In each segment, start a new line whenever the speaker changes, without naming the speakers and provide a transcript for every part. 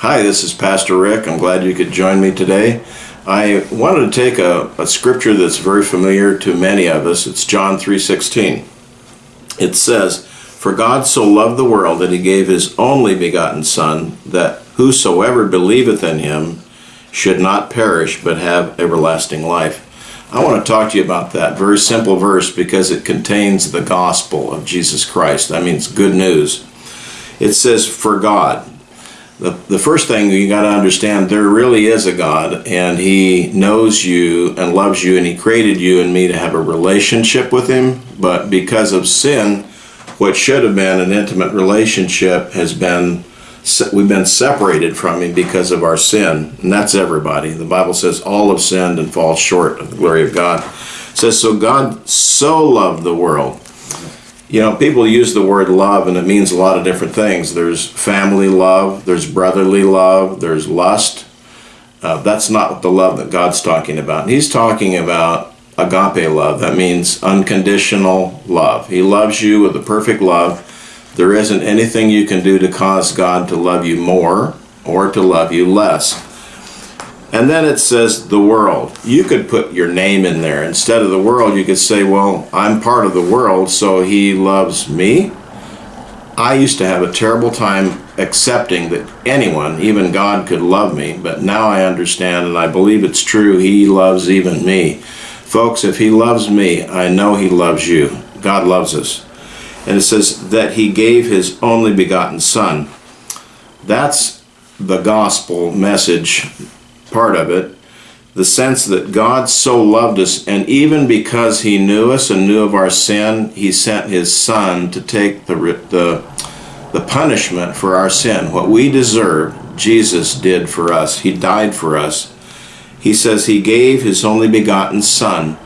Hi, this is Pastor Rick. I'm glad you could join me today. I wanted to take a, a scripture that's very familiar to many of us. It's John 3:16. It says, "For God so loved the world that he gave his only begotten son, that whosoever believeth in him should not perish but have everlasting life." I want to talk to you about that very simple verse because it contains the gospel of Jesus Christ. That means good news. It says, "For God." The, the first thing you got to understand there really is a God and he knows you and loves you and he created you and me to have a relationship with him. But because of sin what should have been an intimate relationship has been we've been separated from him because of our sin. And that's everybody. The bible says all have sinned and fall short of the glory of god. It says so god so loved the world you know, people use the word love and it means a lot of different things. There's family love, there's brotherly love, there's lust. Uh, that's not the love that God's talking about. He's talking about agape love. That means unconditional love. He loves you with a perfect love. There isn't anything you can do to cause God to love you more or to love you less. And then it says the world. You could put your name in there. Instead of the world, you could say, well, I'm part of the world, so he loves me. I used to have a terrible time accepting that anyone, even God, could love me, but now I understand and I believe it's true. He loves even me. Folks, if he loves me, I know he loves you. God loves us. And it says that he gave his only begotten son. That's the gospel message part of it, the sense that God so loved us, and even because He knew us and knew of our sin, He sent His Son to take the, the, the punishment for our sin. What we deserve, Jesus did for us. He died for us. He says He gave His only begotten Son.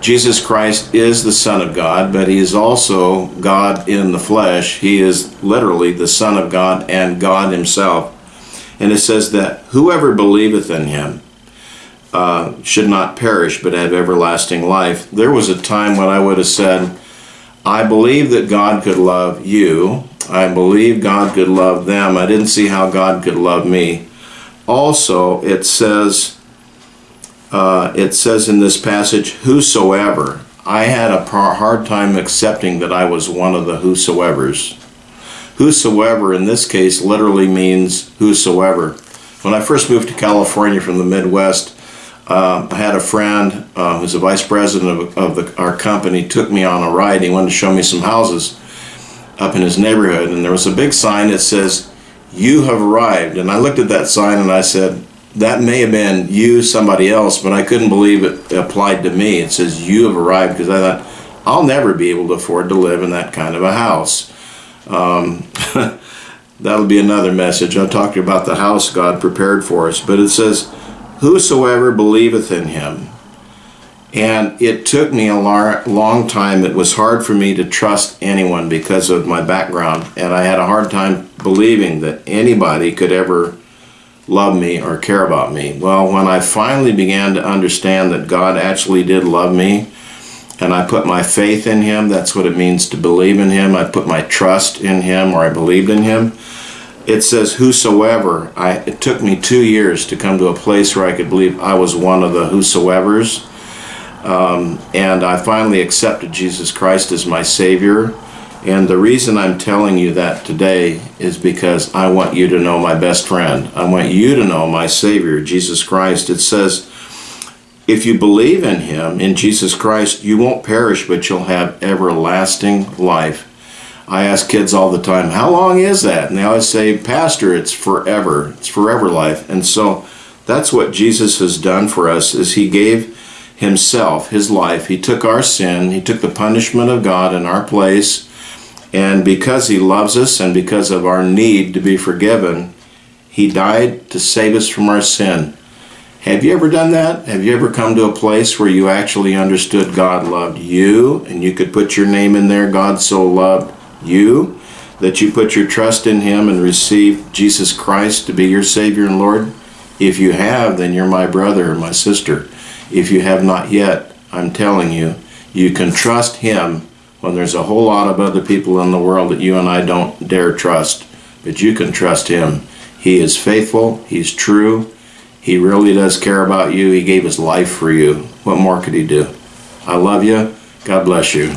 Jesus Christ is the Son of God, but He is also God in the flesh. He is literally the Son of God and God Himself. And it says that whoever believeth in him uh, should not perish but have everlasting life. There was a time when I would have said, I believe that God could love you. I believe God could love them. I didn't see how God could love me. Also, it says, uh, it says in this passage, whosoever. I had a hard time accepting that I was one of the whosoevers. Whosoever in this case literally means whosoever. When I first moved to California from the Midwest, uh, I had a friend uh, who's a vice president of, of the, our company took me on a ride. He wanted to show me some houses up in his neighborhood, and there was a big sign that says, "You have arrived." And I looked at that sign and I said, "That may have been you, somebody else, but I couldn't believe it applied to me." It says, "You have arrived," because I thought, "I'll never be able to afford to live in that kind of a house." Um, that'll be another message. I'll talk to you about the house God prepared for us. But it says, Whosoever believeth in him. And it took me a long time. It was hard for me to trust anyone because of my background. And I had a hard time believing that anybody could ever love me or care about me. Well, when I finally began to understand that God actually did love me, and I put my faith in him. That's what it means to believe in him. I put my trust in him or I believed in him. It says, whosoever. I, it took me two years to come to a place where I could believe I was one of the whosoevers. Um, and I finally accepted Jesus Christ as my Savior. And the reason I'm telling you that today is because I want you to know my best friend. I want you to know my Savior, Jesus Christ. It says, if you believe in him, in Jesus Christ, you won't perish, but you'll have everlasting life. I ask kids all the time, how long is that? And they always say, Pastor, it's forever. It's forever life. And so that's what Jesus has done for us is he gave himself, his life. He took our sin. He took the punishment of God in our place. And because he loves us and because of our need to be forgiven, he died to save us from our sin. Have you ever done that? Have you ever come to a place where you actually understood God loved you and you could put your name in there, God so loved you, that you put your trust in Him and receive Jesus Christ to be your Savior and Lord? If you have, then you're my brother or my sister. If you have not yet, I'm telling you, you can trust Him when there's a whole lot of other people in the world that you and I don't dare trust. But you can trust Him. He is faithful. He's true. He really does care about you. He gave his life for you. What more could he do? I love you. God bless you.